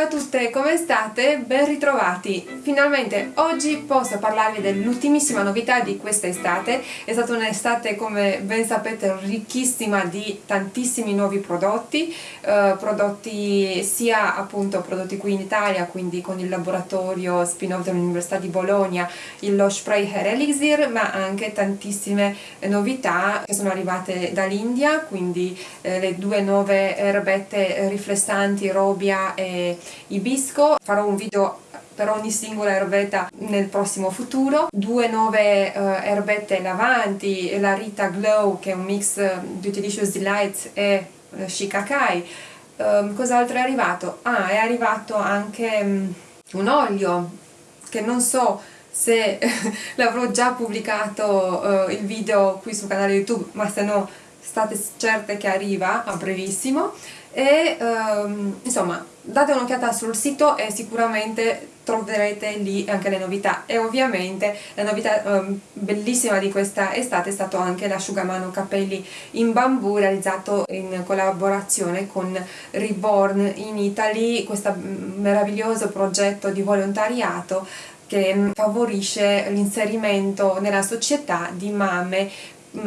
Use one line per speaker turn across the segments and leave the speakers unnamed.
ciao a tutte, come state? Ben ritrovati! Finalmente oggi posso parlarvi dell'ultimissima novità di questa estate. È stata un'estate, come ben sapete, ricchissima di tantissimi nuovi prodotti, eh, prodotti sia appunto prodotti qui in Italia, quindi con il laboratorio spin-off dell'Università di Bologna, lo spray Hair Elixir, ma anche tantissime novità che sono arrivate dall'India, quindi eh, le due nuove erbette riflessanti, Robia e ibisco, farò un video per ogni singola erbetta nel prossimo futuro, due nuove uh, erbette lavanti, la Rita Glow che è un mix Beauty Delicious Delights e uh, Shikakai. Um, cos'altro è arrivato? Ah, è arrivato anche um, un olio che non so se l'avrò già pubblicato uh, il video qui sul canale YouTube, ma se no state certe che arriva a brevissimo e um, insomma date un'occhiata sul sito e sicuramente troverete lì anche le novità. E ovviamente la novità um, bellissima di questa estate è stato anche l'asciugamano capelli in bambù realizzato in collaborazione con Reborn in Italy. Questo meraviglioso progetto di volontariato che favorisce l'inserimento nella società di mamme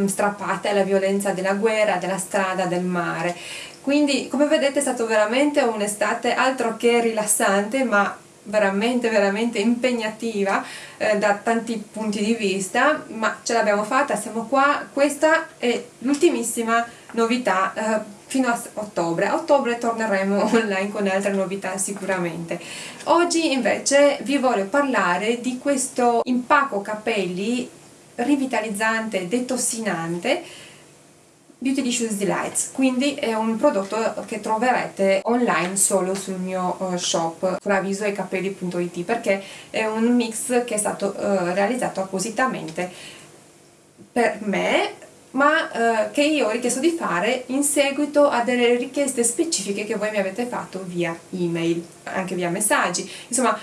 strappate alla violenza della guerra, della strada, del mare quindi come vedete è stato veramente un'estate altro che rilassante ma veramente veramente impegnativa eh, da tanti punti di vista ma ce l'abbiamo fatta, siamo qua. Questa è l'ultimissima novità eh, fino a ottobre. A ottobre torneremo online con altre novità sicuramente. Oggi invece vi voglio parlare di questo impacco capelli rivitalizzante, detossinante Beauty Delicious Delights, quindi è un prodotto che troverete online solo sul mio uh, shop fravisoecapelli.it perché è un mix che è stato uh, realizzato appositamente per me ma eh, che io ho richiesto di fare in seguito a delle richieste specifiche che voi mi avete fatto via email, anche via messaggi, insomma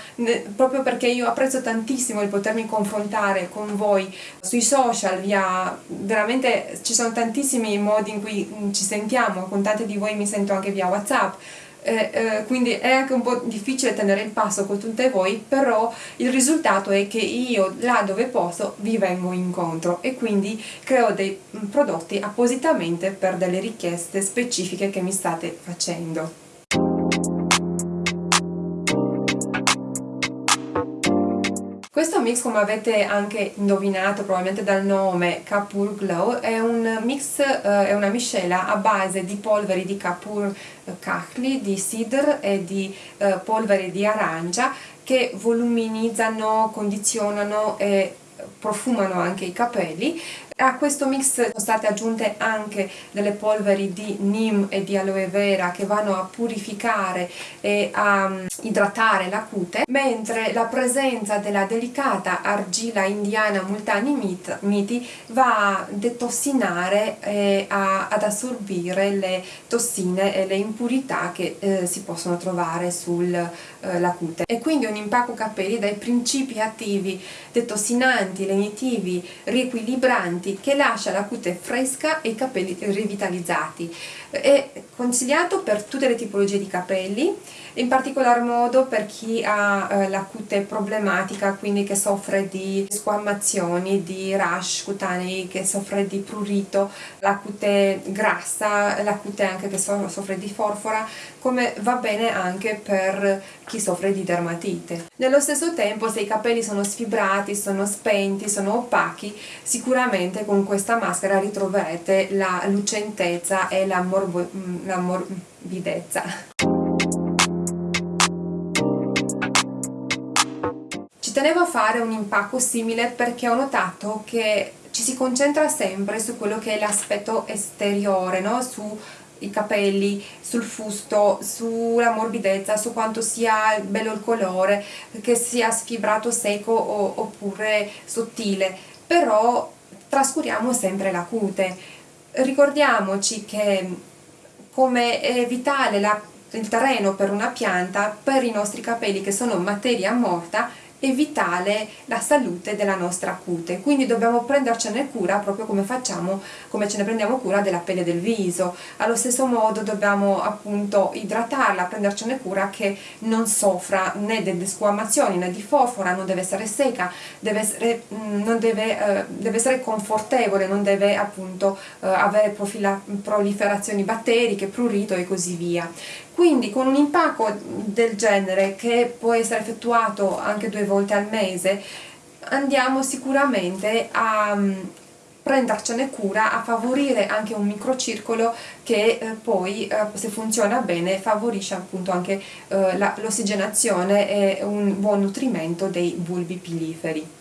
proprio perché io apprezzo tantissimo il potermi confrontare con voi sui social, via veramente ci sono tantissimi modi in cui mm, ci sentiamo, con tante di voi mi sento anche via whatsapp, eh, eh, quindi è anche un po' difficile tenere il passo con tutte voi però il risultato è che io là dove posso vi vengo incontro e quindi creo dei mm, prodotti appositamente per delle richieste specifiche che mi state facendo Questo mix, come avete anche indovinato probabilmente dal nome Kapur Glow, è un mix, eh, è una miscela a base di polveri di Kapur Kahli, di Sidr e di eh, polveri di arancia che voluminizzano, condizionano e profumano anche i capelli a questo mix sono state aggiunte anche delle polveri di neem e di aloe vera che vanno a purificare e a mm, idratare la cute, mentre la presenza della delicata argilla indiana multani miti va a detossinare e a, ad assorbire le tossine e le impurità che eh, si possono trovare sulla eh, cute. E quindi un impacco capelli dai principi attivi detossinanti, lenitivi, riequilibranti che lascia la cute fresca e i capelli rivitalizzati. È consigliato per tutte le tipologie di capelli, in particolar modo per chi ha eh, la cute problematica, quindi che soffre di squamazioni, di rash cutanei, che soffre di prurito, la cute grassa, la cute anche che soffre di forfora, come va bene anche per chi soffre di dermatite. Nello stesso tempo se i capelli sono sfibrati, sono spenti, sono opachi, sicuramente con questa maschera ritroverete la lucentezza e la, la morbidezza. Ci tenevo a fare un impacco simile perché ho notato che ci si concentra sempre su quello che è l'aspetto esteriore, no? su i capelli, sul fusto, sulla morbidezza, su quanto sia bello il colore, che sia sfibrato secco o, oppure sottile, però trascuriamo sempre la cute. Ricordiamoci che come è vitale la, il terreno per una pianta, per i nostri capelli che sono materia morta, è vitale la salute della nostra cute, quindi dobbiamo prendercene cura proprio come facciamo, come ce ne prendiamo cura della pelle del viso. Allo stesso modo dobbiamo appunto idratarla, prendercene cura che non soffra né delle squamazioni né di forfora, non deve essere secca, deve essere, mm, deve, eh, deve essere confortevole, non deve appunto eh, avere proliferazioni batteriche, prurito e così via. Quindi con un impacco del genere che può essere effettuato anche due volte al mese andiamo sicuramente a mm, prendercene cura, a favorire anche un microcircolo che eh, poi eh, se funziona bene favorisce appunto anche eh, l'ossigenazione e un buon nutrimento dei bulbi piliferi.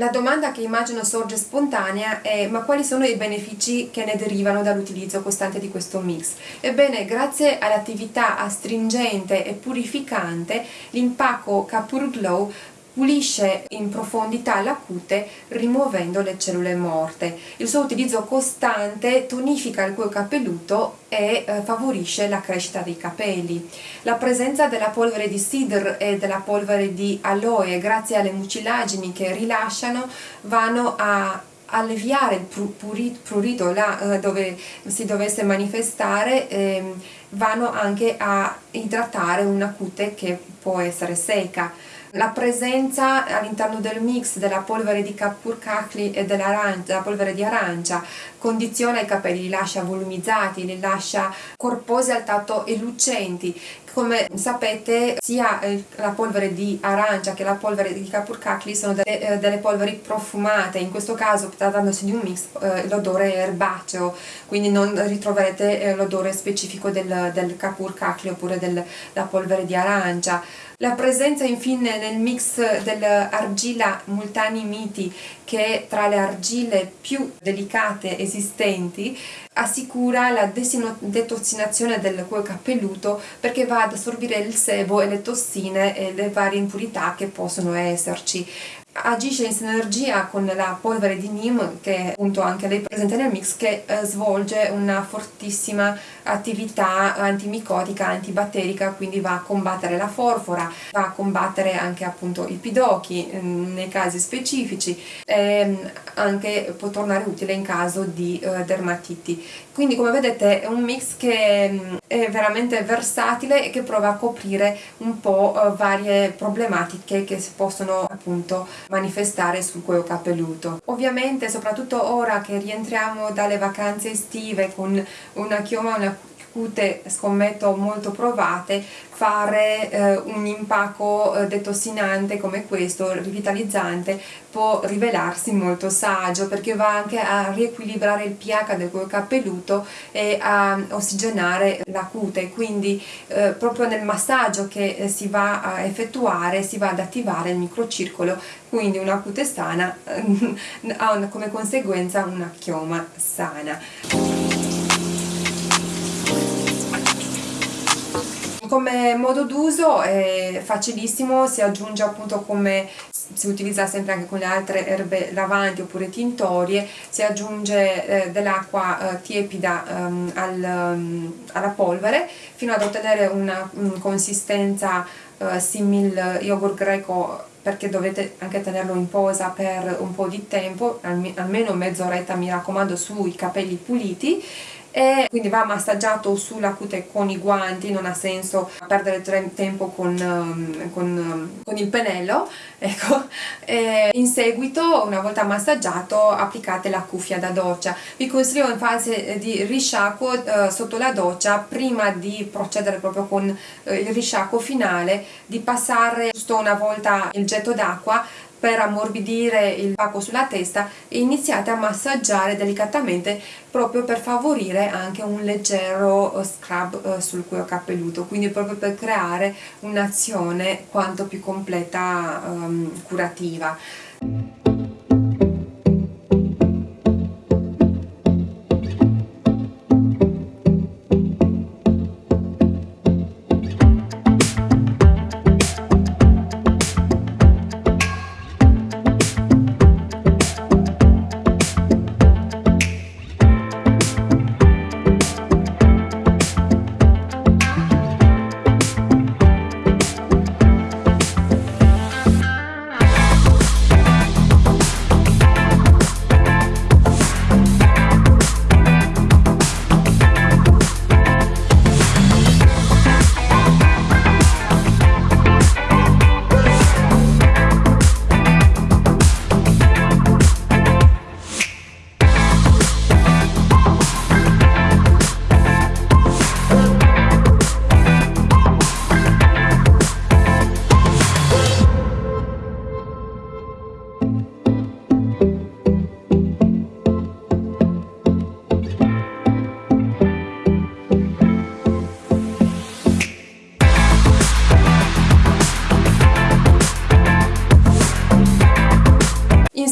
La domanda che immagino sorge spontanea è ma quali sono i benefici che ne derivano dall'utilizzo costante di questo mix? Ebbene, grazie all'attività astringente e purificante, l'impacco Capur Glow pulisce in profondità la cute rimuovendo le cellule morte. Il suo utilizzo costante tonifica il cuoio capelluto e eh, favorisce la crescita dei capelli. La presenza della polvere di sidr e della polvere di aloe grazie alle mucilagini che rilasciano vanno a alleviare il prurito là eh, dove si dovesse manifestare eh, vanno anche a idratare una cute che può essere secca la presenza all'interno del mix della polvere di Kapur Kakli e della polvere di arancia condiziona i capelli, li lascia volumizzati, li lascia corposi al tatto e lucenti. Come sapete sia la polvere di arancia che la polvere di Kapur Kakli sono delle, eh, delle, polveri profumate, in questo caso trattandosi di un mix eh, l'odore è erbaceo, quindi non ritroverete eh, l'odore specifico del, del Kapur Kakli oppure della polvere di arancia. La presenza infine nel mix dell'argilla Multani Miti che tra le argille più delicate esistenti assicura la detossinazione del cuoio capelluto perché va ad assorbire il sebo e le tossine e le varie impurità che possono esserci agisce in sinergia con la polvere di Neem che appunto anche lei presente nel mix che eh, svolge una fortissima attività antimicotica, antibatterica quindi va a combattere la forfora, va a combattere anche appunto i pidocchi mm, nei casi specifici e anche può tornare utile in caso di eh, dermatiti. Quindi come vedete è un mix che mm, è veramente versatile e che prova a coprire un po' eh, varie problematiche che si possono appunto manifestare sul cuoio capelluto. Ovviamente soprattutto ora che rientriamo dalle vacanze estive con una chioma, una cute scommetto molto provate fare eh, un impacco eh, detossinante come questo, rivitalizzante, può rivelarsi molto saggio perché va anche a riequilibrare il pH del cuoio capelluto e a ossigenare la cute, quindi eh, proprio nel massaggio che eh, si va a effettuare si va ad attivare il microcircolo, quindi una cute sana ha come conseguenza una chioma sana. Come modo d'uso è facilissimo, si aggiunge appunto come si utilizza sempre anche con le altre erbe lavanti oppure tintorie, si aggiunge eh, dell'acqua eh, tiepida um, al, um, alla polvere fino ad ottenere una um, consistenza uh, simil yogurt greco perché dovete anche tenerlo in posa per un po' di tempo, almeno mezz'oretta mi raccomando sui capelli puliti e quindi va massaggiato sulla cute con i guanti, non ha senso perdere tempo con, um, con, um, con il pennello ecco. in seguito una volta massaggiato applicate la cuffia da doccia vi consiglio in fase di risciacquo eh, sotto la doccia prima di procedere proprio con eh, il risciacquo finale di passare giusto una volta il getto d'acqua per ammorbidire il pacco sulla testa e iniziate a massaggiare delicatamente proprio per favorire anche un leggero eh, scrub eh, sul cuoio capelluto. Quindi proprio per creare un'azione quanto più completa um, curativa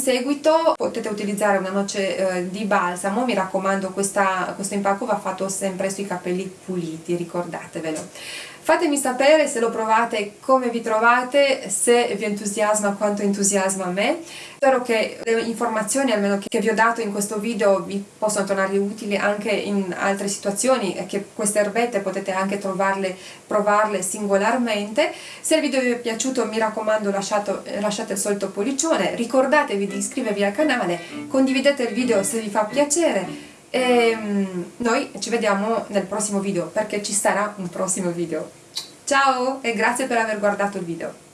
seguito potete utilizzare una noce eh, di balsamo. Mi raccomando questo impacco va fatto sempre sui capelli puliti ricordatevelo Fatemi sapere se lo provate, come vi trovate, se vi entusiasma quanto entusiasma a me. Spero che le informazioni almeno che vi ho dato in questo video vi possano tornare utili anche in altre situazioni e che queste erbette potete anche trovarle, provarle singolarmente. Se il video vi è piaciuto mi raccomando lasciate, lasciate il solito pollicione, ricordatevi di iscrivervi al canale, condividete il video se vi fa piacere e mm, noi ci vediamo nel prossimo video perché ci sarà un prossimo video ciao e grazie per aver guardato il video